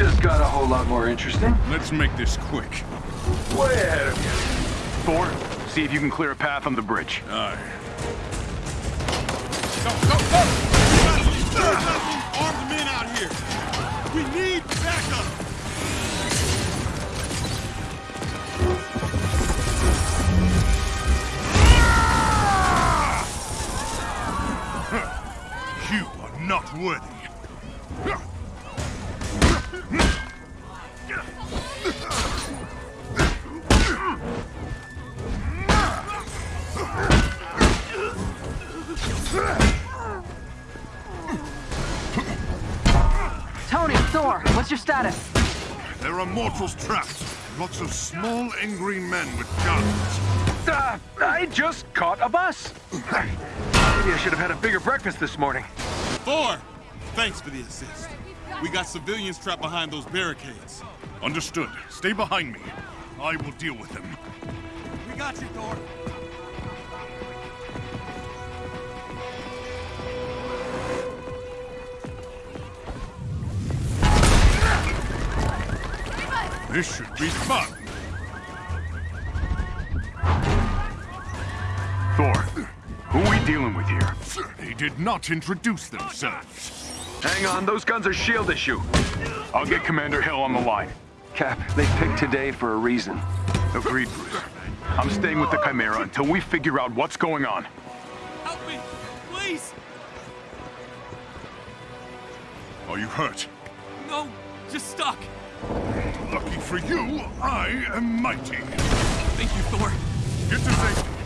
just got a whole lot more interesting. Let's make this quick. Way ahead of you. Thor, see if you can clear a path on the bridge. Aye. Go, go, go! We got some armed men out here. We need backup. You are not worthy. Thor, what's your status? There are mortals trapped. Lots of small, angry men with guns. Uh, I just caught a bus. Maybe I should have had a bigger breakfast this morning. Thor! Thanks for the assist. We got civilians trapped behind those barricades. Understood. Stay behind me. I will deal with them. We got you, Thor. This should be fun. Thor, who are we dealing with here? They did not introduce themselves. Hang on, those guns are SHIELD issue. I'll get Commander Hill on the line. Cap, they picked today for a reason. Agreed, Bruce. I'm staying with the Chimera until we figure out what's going on. Help me! Please! Are you hurt? No! Just stuck! Lucky for you, I am mighty. Thank you, Thor. Get to safety.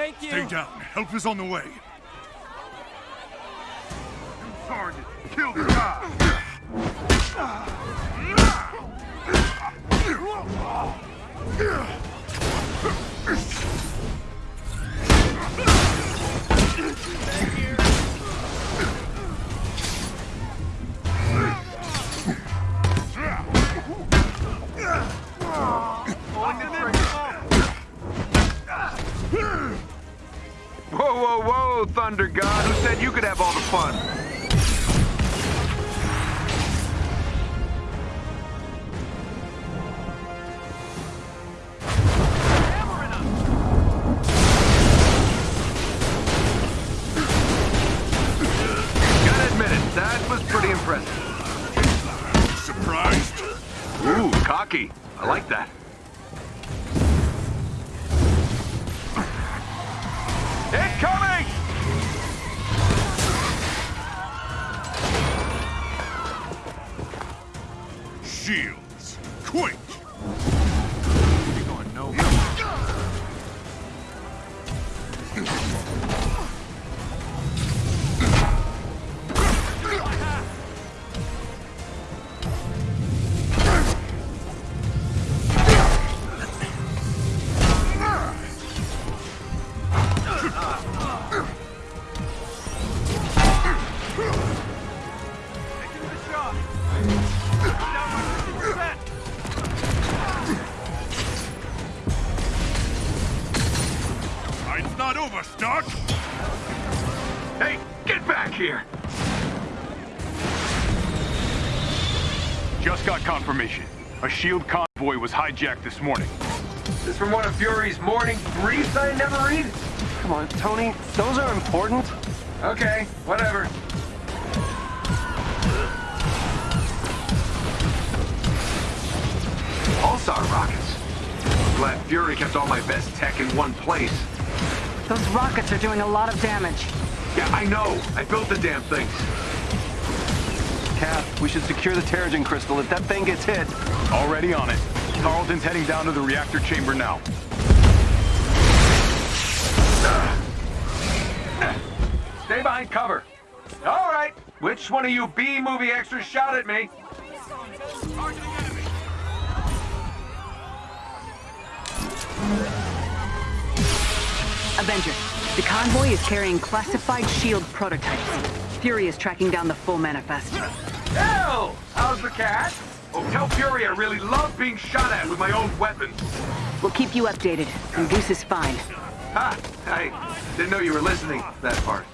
Thank you! Stay down. Help is on the way. Target. Kill the guy. Whoa, whoa, whoa, Thunder God. Who said you could have all the fun? Gotta admit it, that was pretty impressive. Surprised? Ooh, cocky. I like that. Incoming! Shields. Fight's not over, Stark! Hey, get back here! Just got confirmation. A SHIELD convoy was hijacked this morning. This from one of Fury's morning briefs I never read? Come on, Tony, those are important. Okay, whatever. Pulsar rockets. Glad Fury kept all my best tech in one place. Those rockets are doing a lot of damage. Yeah, I know. I built the damn things. Cap, we should secure the Terrigen crystal if that thing gets hit. Already on it. Tarleton's heading down to the reactor chamber now. Stay behind cover. All right. Which one of you B movie extras shot at me? Avenger, the convoy is carrying classified SHIELD prototypes. Fury is tracking down the full manifest. Hill! How's the cat? Oh, tell Fury I really love being shot at with my own weapon. We'll keep you updated, and Goose is fine. Ha! I didn't know you were listening to that part.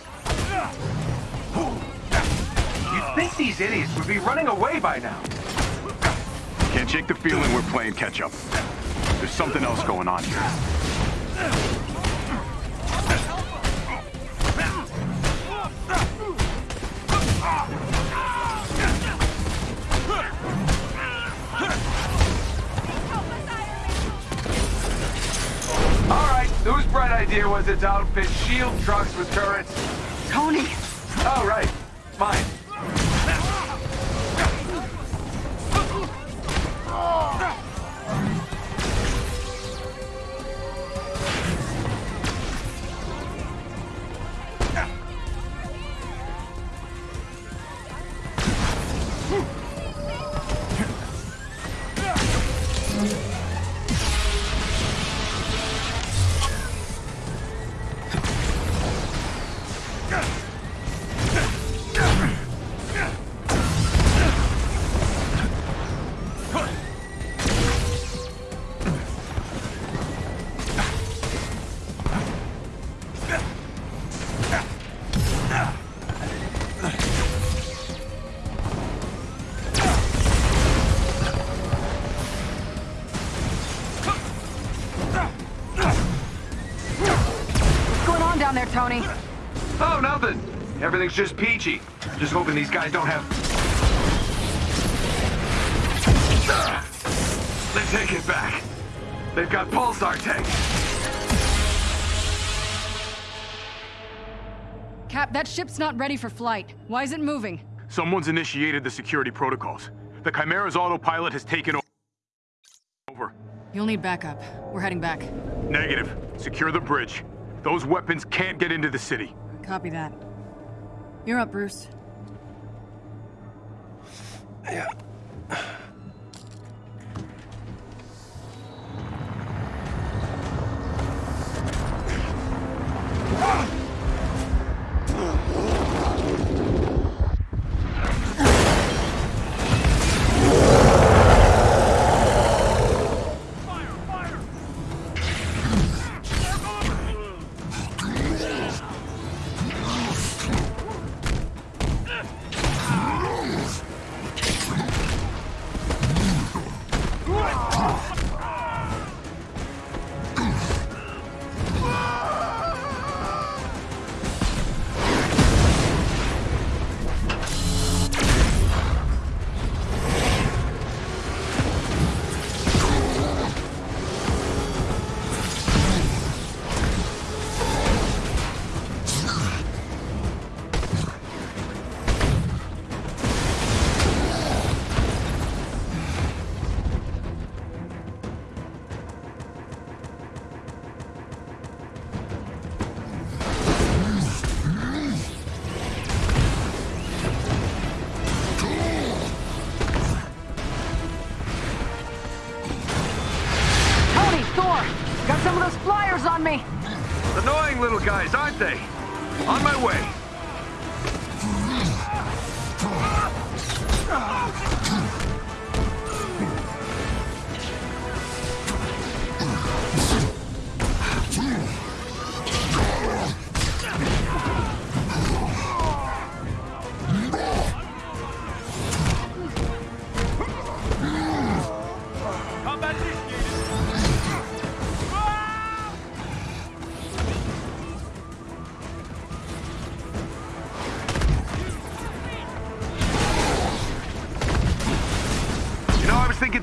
You'd think these idiots would be running away by now. Can't shake the feeling we're playing catch up. There's something else going on here. Outfit SHIELD trucks with turrets? Everything's just peachy. Just hoping these guys don't have... They take it back. They've got pulsar tanks. Cap, that ship's not ready for flight. Why is it moving? Someone's initiated the security protocols. The Chimera's autopilot has taken over. You'll need backup. We're heading back. Negative. Secure the bridge. Those weapons can't get into the city. Copy that. You're up, Bruce. Tony, ah! Aren't they? On my way.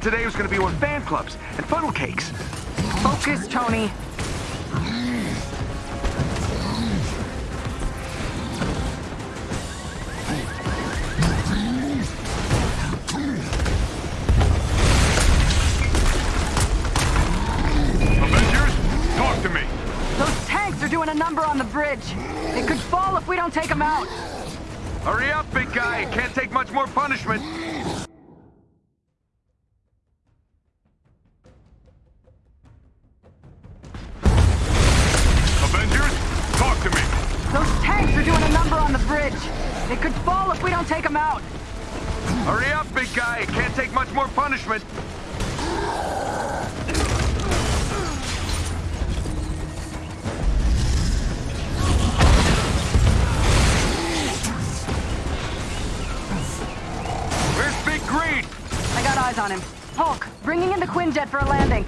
Today was going to be one fan clubs and funnel cakes. Focus, Tony. Avengers, talk to me. Those tanks are doing a number on the bridge. They It could fall if we don't take him out. Hurry up, big guy. Can't take much more punishment. Hulk, bringing in the Quinjet for a landing.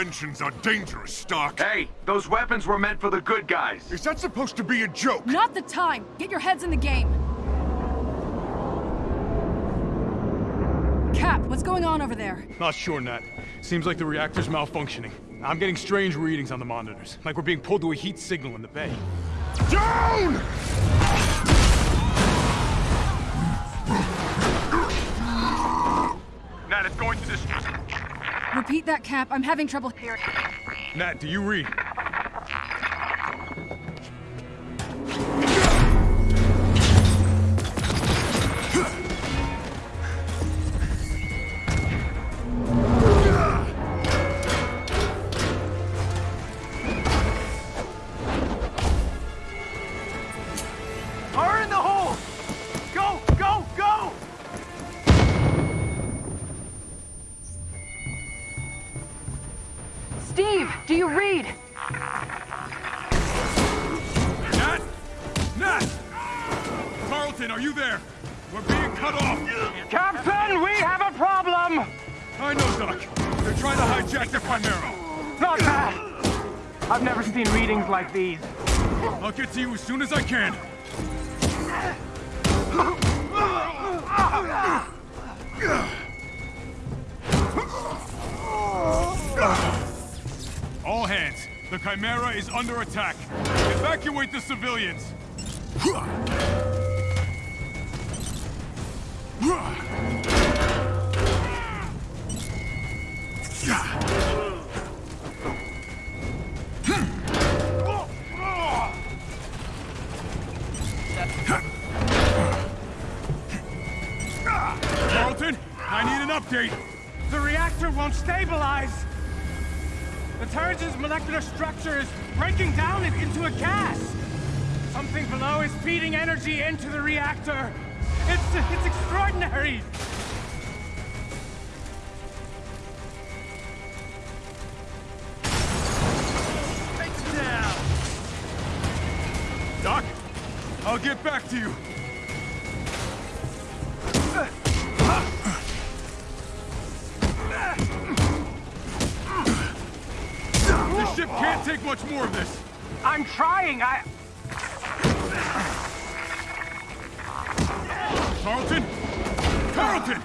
Inventions are dangerous, Stark. Hey, those weapons were meant for the good guys. Is that supposed to be a joke? Not the time. Get your heads in the game. Cap, what's going on over there? Not sure, Nat. Seems like the reactor's malfunctioning. I'm getting strange readings on the monitors, like we're being pulled to a heat signal in the bay. Down! Nat, it's going to this. Repeat that, Cap. I'm having trouble hearing. Nat, do you read? Like these. I'll get to you as soon as I can. All hands, the Chimera is under attack. Evacuate the civilians. Update. The reactor won't stabilize! The turret's molecular structure is breaking down it into a gas! Something below is feeding energy into the reactor! It's, it's extraordinary! Doc, I'll get back to you. The ship can't take much more of this. I'm trying, I... Tarleton? Tarleton!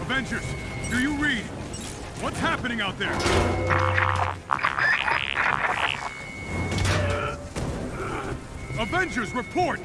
Avengers, do you read? What's happening out there? Avengers, report!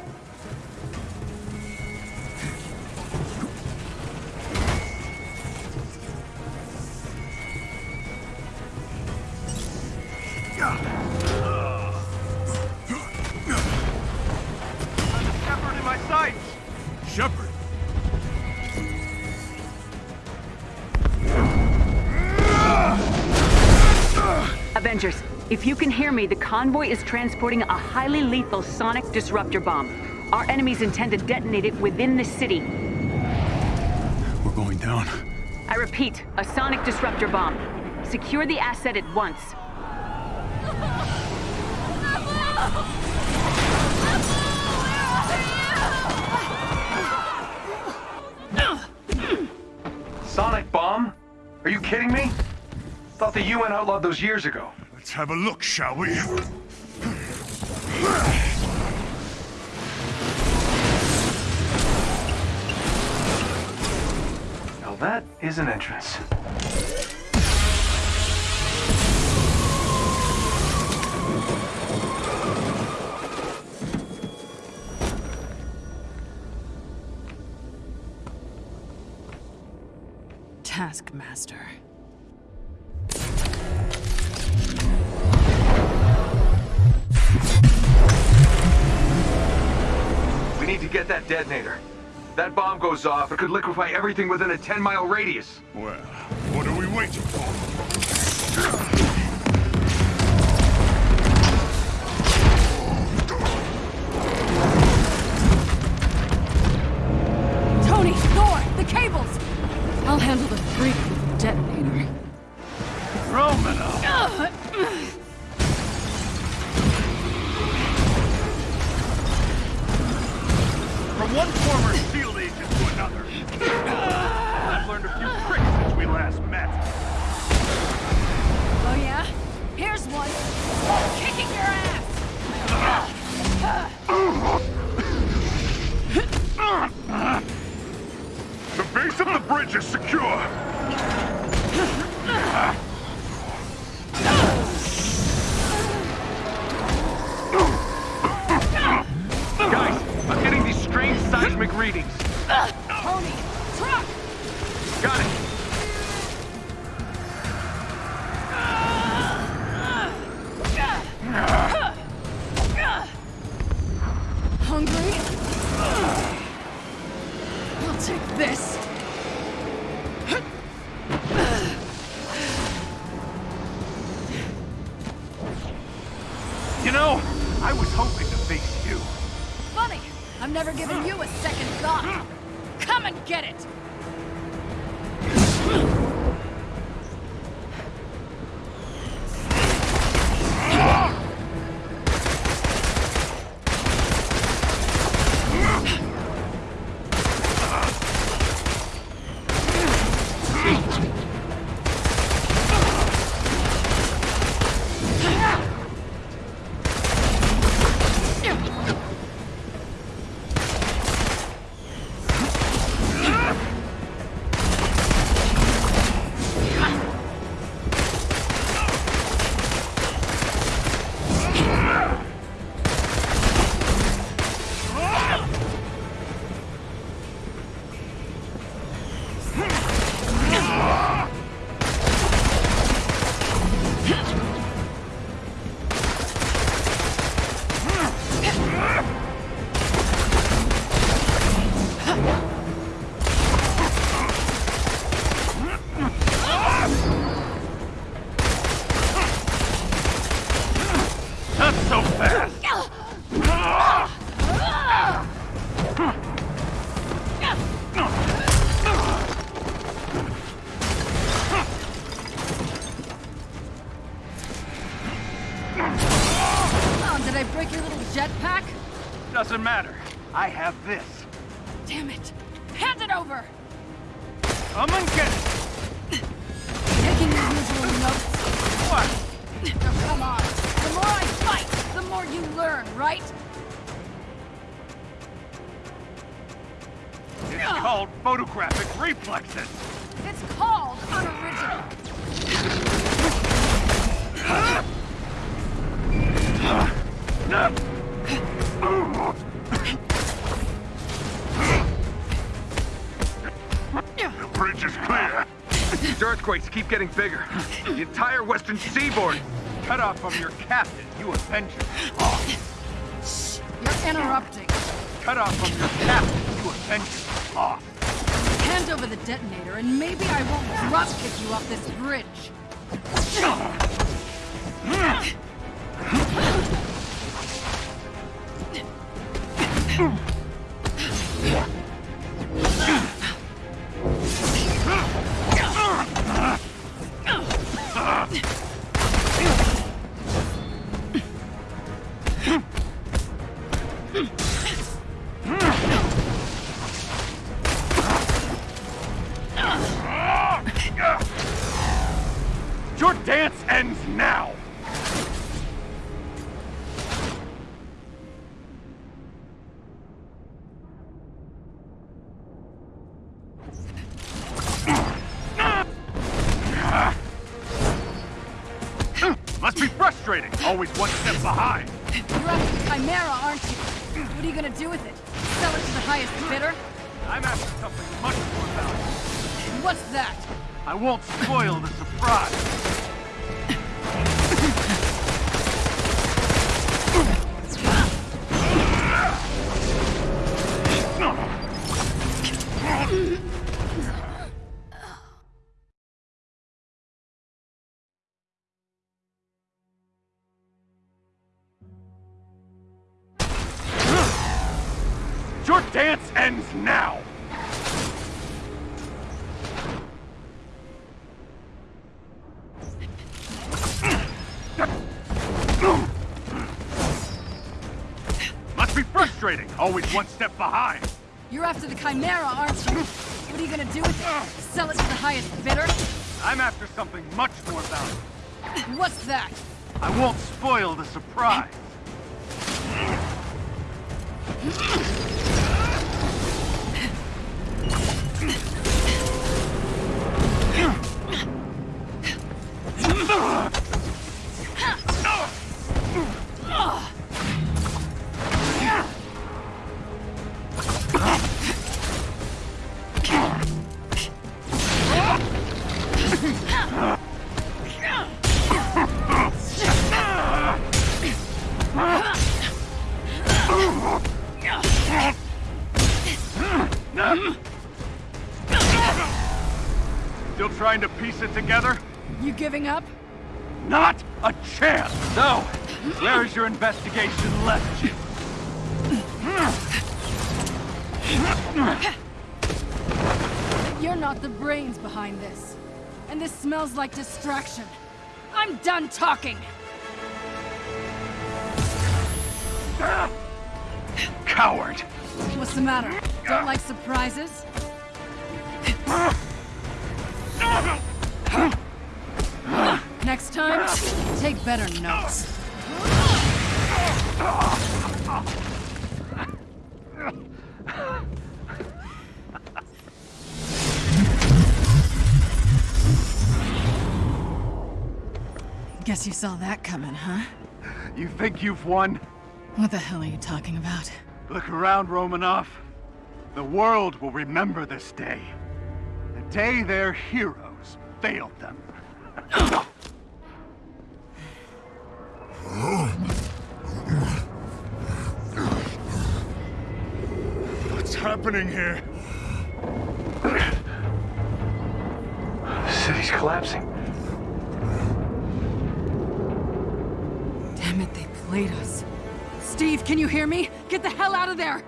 Avengers, if you can hear me, the convoy is transporting a highly lethal sonic disruptor bomb. Our enemies intend to detonate it within the city. We're going down. I repeat, a sonic disruptor bomb. Secure the asset at once. Sonic bomb? Are you kidding me? Thought the UN outlawed those years ago. Let's have a look, shall we? Now that is an entrance. Taskmaster. Get that detonator. That bomb goes off, it could liquefy everything within a 10-mile radius. Well, what are we waiting for? I've never given you a second thought. Come and get it! Matter. I have this. Damn it! Hand it over! Come and get it. Taking your usual notes. What? Oh, come on. The more I fight, the more you learn, right? It's called photographic reflexes. It's called unoriginal. The bridge is clear. These earthquakes keep getting bigger. The entire western seaboard cut off from your captain, you Avenger. You're interrupting. Cut off from your captain, you Avenger. Off. Hand over the detonator, and maybe I won't drop kick you off this bridge. Your frustrating, always one step behind. You're after the Chimera, aren't you? What are you gonna do with it? Sell it to the highest bidder? I'm after something much more valuable. What's that? I won't spoil the surprise. Your ends now! Must be frustrating, always one step behind. You're after the Chimera, aren't you? What are you gonna do with it? Sell it to the highest bidder? I'm after something much more valuable. What's that? I won't spoil the surprise. Still trying to piece it together? You giving up? Not a chance! So, where is your investigation left you? You're not the brains behind this. And this smells like distraction. I'm done talking! Ah! Coward! What's the matter? Don't like surprises? Next time, take better notes. Guess you saw that coming, huh? You think you've won? What the hell are you talking about? Look around, Romanoff. The world will remember this day. The day their heroes failed them. What's happening here? The city's collapsing. Damn it, they played us. Steve, can you hear me? Get the hell out of there!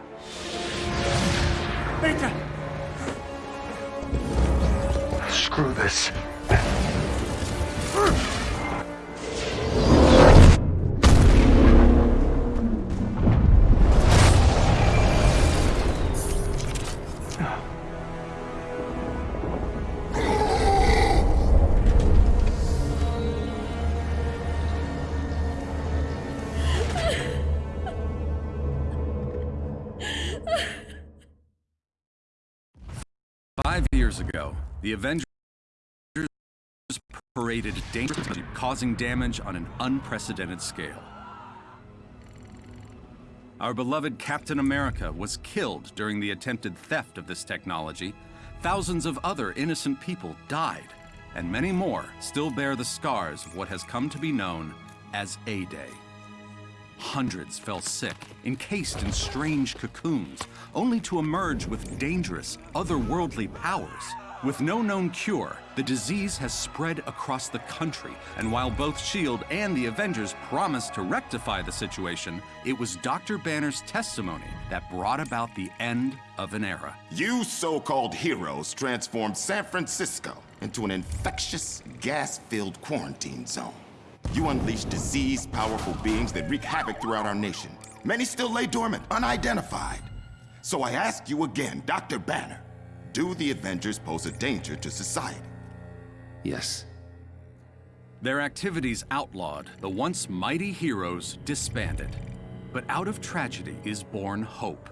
Screw this. Years ago, the Avengers paraded dangerously, causing damage on an unprecedented scale. Our beloved Captain America was killed during the attempted theft of this technology. Thousands of other innocent people died, and many more still bear the scars of what has come to be known as A-Day. Hundreds fell sick, encased in strange cocoons, only to emerge with dangerous, otherworldly powers. With no known cure, the disease has spread across the country, and while both S.H.I.E.L.D. and the Avengers promised to rectify the situation, it was Dr. Banner's testimony that brought about the end of an era. You so-called heroes transformed San Francisco into an infectious, gas-filled quarantine zone. You unleash diseased, powerful beings that wreak havoc throughout our nation. Many still lay dormant, unidentified. So I ask you again, Dr. Banner, do the Avengers pose a danger to society? Yes. Their activities outlawed, the once mighty heroes disbanded. But out of tragedy is born hope.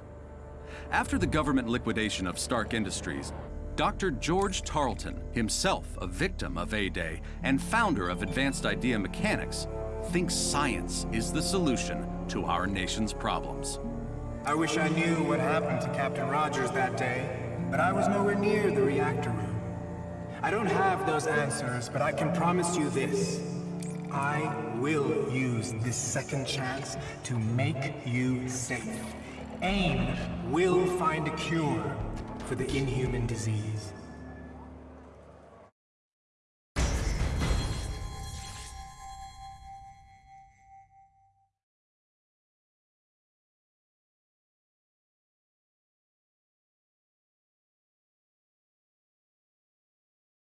After the government liquidation of Stark Industries, Dr. George Tarleton, himself a victim of A-Day and founder of Advanced Idea Mechanics, thinks science is the solution to our nation's problems. I wish I knew what happened to Captain Rogers that day, but I was nowhere near the reactor room. I don't have those answers, but I can promise you this. I will use this second chance to make you safe. AIM will find a cure for the inhuman disease.